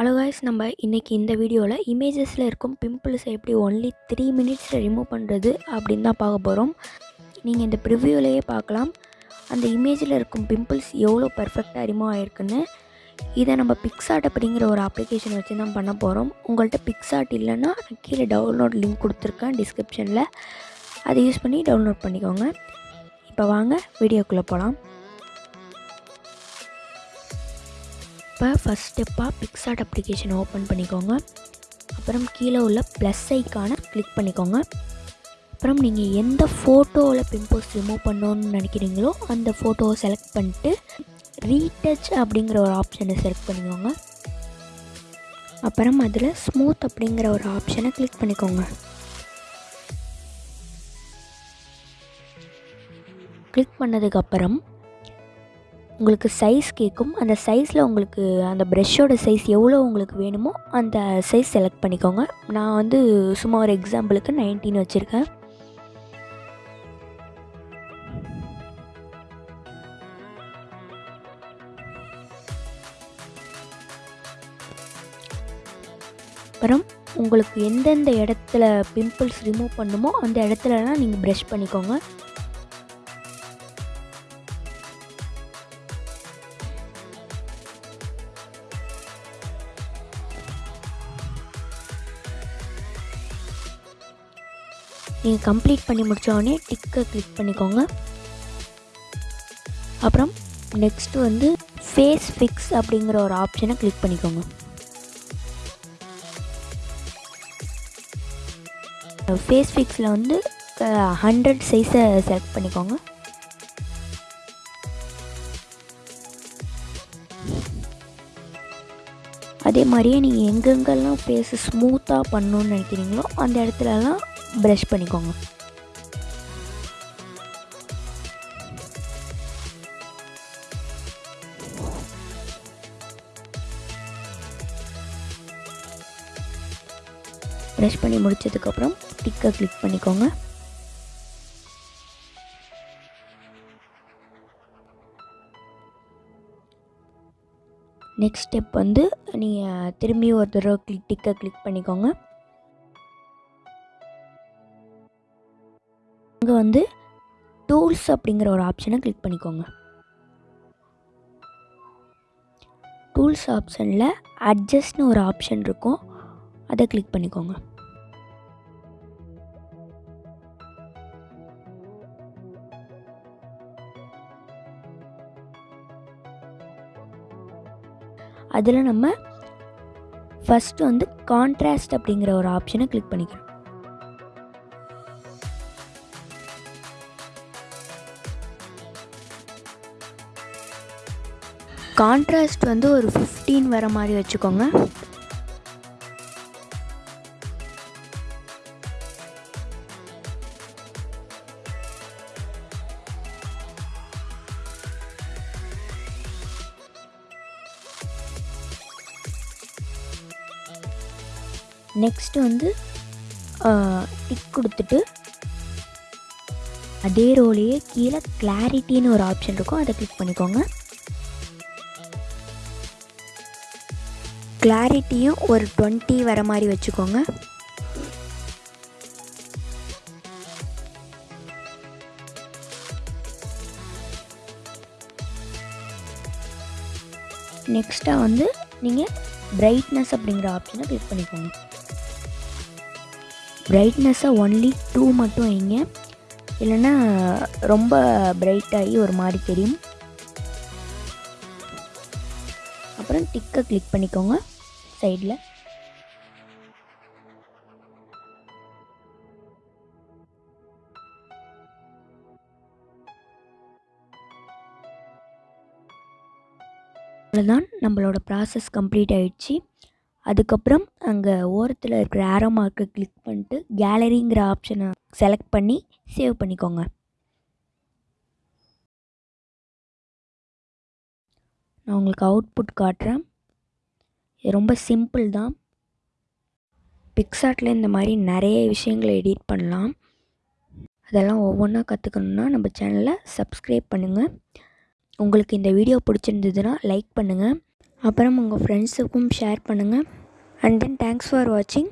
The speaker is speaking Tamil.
ஹலோ காய்ஸ் நம்ம இன்றைக்கி இந்த வீடியோவில் இமேஜஸில் இருக்கும் பிம்பிள்ஸை எப்படி ஒன்லி த்ரீ மினிட்ஸில் ரிமூவ் பண்ணுறது அப்படின்னு தான் பார்க்க போகிறோம் நீங்கள் இந்த ப்ரிவ்யூலையே பார்க்கலாம். அந்த இமேஜில் இருக்கும் பிம்பிள்ஸ் எவ்வளோ பர்ஃபெக்டாக ரிமூவ் ஆகிருக்குன்னு இதை நம்ம பிக்ஸாட் அப்படிங்கிற ஒரு அப்ளிகேஷன் வச்சு தான் பண்ண போகிறோம் உங்கள்கிட்ட பிக்ஸாட் இல்லைன்னா கீழே டவுன்லோட் லிங்க் கொடுத்துருக்கேன் டிஸ்கிரிப்ஷனில் அதை யூஸ் பண்ணி டவுன்லோட் பண்ணிக்கோங்க. இப்போ வாங்க வீடியோக்குள்ளே போகலாம் இப்போ ஃபஸ்ட் ஸ்டெப்பாக பிக்சாட் அப்ளிகேஷன் ஓப்பன் பண்ணிக்கோங்க. அப்புறம் கீழே உள்ள ப்ளஸ் ஐக்கானை கிளிக் பண்ணிக்கோங்க. அப்புறம் நீங்கள் எந்த ஃபோட்டோவில் பிம்பிள்ஸ் ரிமூவ் பண்ணணும்னு நினைக்கிறீங்களோ அந்த ஃபோட்டோவை செலக்ட் பண்ணிட்டு ரீடச் அப்படிங்கிற ஒரு ஆப்ஷனை செலக்ட் பண்ணிக்கோங்க. அப்புறம் அதில் ஸ்மூத் அப்படிங்கிற ஒரு ஆப்ஷனை கிளிக் பண்ணிக்கோங்க. கிளிக் பண்ணதுக்கப்புறம் உங்களுக்கு சைஸ் கேட்கும் அந்த சைஸில் உங்களுக்கு அந்த ப்ரெஷ்ஷோட சைஸ் எவ்வளோ உங்களுக்கு வேணுமோ அந்த சைஸ் செலக்ட் பண்ணிக்கோங்க. நான் வந்து சும்மா ஒரு எக்ஸாம்பிளுக்கு நைன்டீன் வச்சுருக்கேன். அப்புறம் உங்களுக்கு எந்தெந்த இடத்துல பிம்பிள்ஸ் ரிமூவ் பண்ணுமோ அந்த இடத்துலலாம் நீங்கள் ப்ரெஷ் பண்ணிக்கோங்க. நீங்கள் கம்ப்ளீட் பண்ணி முடித்தோடனே டிக்கை கிளிக் பண்ணிக்கோங்க. அப்புறம் நெக்ஸ்ட்டு வந்து ஃபேஸ் ஃபிக்ஸ் அப்படிங்கிற ஒரு ஆப்ஷனை கிளிக் பண்ணிக்கோங்க. ஃபேஸ் ஃபிக்ஸில் வந்து ஹண்ட்ரட் சைஸை செலக்ட் பண்ணிக்கோங்க. அதே மாதிரியே நீங்கள் எங்கெங்கெல்லாம் ஃபேஸு ஸ்மூத்தாக பண்ணணுன்னு நினைக்கிறீங்களோ அந்த இடத்துலலாம் ப்ரஷ் பண்ணிக்கோங்க. ப்ரெஷ் பண்ணி முடிச்சதுக்கப்புறம் டிக்கை கிளிக் பண்ணிக்கோங்க. நெக்ஸ்ட் ஸ்டெப் வந்து நீங்கள் திரும்பி ஒரு தடவை கிளிக் டிக்கை கிளிக் பண்ணிக்கோங்க. இங்கே வந்து டூல்ஸ் அப்படிங்கிற ஒரு ஆப்ஷனை கிளிக் பண்ணிக்கோங்க. டூல்ஸ் ஆப்ஷனில் அட்ஜஸ்ட்னு ஒரு ஆப்ஷன் இருக்கும். அதை கிளிக் பண்ணிக்கோங்க. அதில் நம்ம ஃபஸ்ட்டு வந்து கான்ட்ராஸ்ட் அப்படிங்கிற ஒரு ஆப்ஷனை கிளிக் பண்ணிக்கிறோம் கான்ட்ராஸ்ட் வந்து ஒரு ஃபிஃப்டீன் வர மாதிரி வச்சுக்கோங்க. நெக்ஸ்ட்டு வந்து டிக் கொடுத்துட்டு அதே ரோலையே கீழே கிளாரிட்டின்னு ஒரு ஆப்ஷன் இருக்கும். அதை கிளிக் பண்ணிக்கோங்க. கிளாரிட்டியும் ஒரு டுவெண்ட்டி வர மாதிரி வச்சுக்கோங்க. நெக்ஸ்ட்டாக வந்து நீங்கள் பிரைட்னஸ் அப்படிங்கிற ஆப்ஷனை கிளிக் பண்ணிக்கோங்க. பிரைட்னஸ்ஸை ஒன்லி டூ மட்டும் வைங்க. இல்லைன்னா ரொம்ப பிரைட்டாகி ஒரு மாதிரி தெரியும். அப்புறம் டிக்கை கிளிக் பண்ணிக்கோங்க. சைடில். அவ்வளோதான் நம்மளோட ப்ராசஸ் கம்ப்ளீட் ஆகிடுச்சு அதுக்கப்புறம் அங்கே ஓரத்தில் இருக்கிற ஆரோ மார்க்கை கிளிக் பண்ணிட்டு கேலரிங்கிற ஆப்ஷனை செலக்ட் பண்ணி சேவ் பண்ணிக்கோங்க. நான் உங்களுக்கு அவுட்புட் காட்டுறேன். ரொம்ப சிம்பிள் தான். பிக்சார்ட்டில் இந்த மாதிரி நிறைய விஷயங்களை எடிட் பண்ணலாம். அதெல்லாம் ஒவ்வொன்றா கற்றுக்கணுன்னா நம்ம சேனலை சப்ஸ்கிரைப் பண்ணுங்கள் உங்களுக்கு இந்த வீடியோ பிடிச்சிருந்ததுன்னா லைக் பண்ணுங்கள் அப்புறம் உங்கள் ஃப்ரெண்ட்ஸுக்கும் ஷேர் பண்ணுங்கள் அண்ட் தென் தேங்க்ஸ் ஃபார் வாட்சிங்